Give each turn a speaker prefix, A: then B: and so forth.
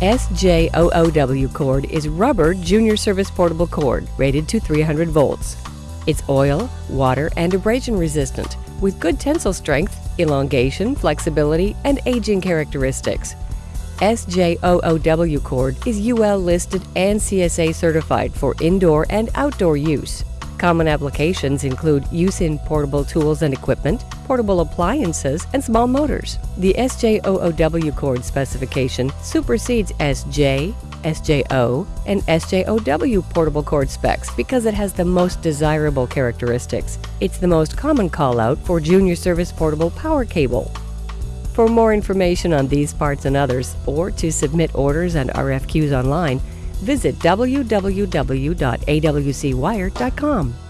A: SJOOW cord is rubber junior service portable cord rated to 300 volts. It's oil, water, and abrasion resistant with good tensile strength, elongation, flexibility, and aging characteristics. SJOOW cord is UL listed and CSA certified for indoor and outdoor use. Common applications include use in portable tools and equipment, portable appliances, and small motors. The SJOOW cord specification supersedes SJ, SJO, and SJOW portable cord specs because it has the most desirable characteristics. It's the most common call out for junior service portable power cable. For more information on these parts and others, or to submit orders and RFQs online, visit www.awcwire.com.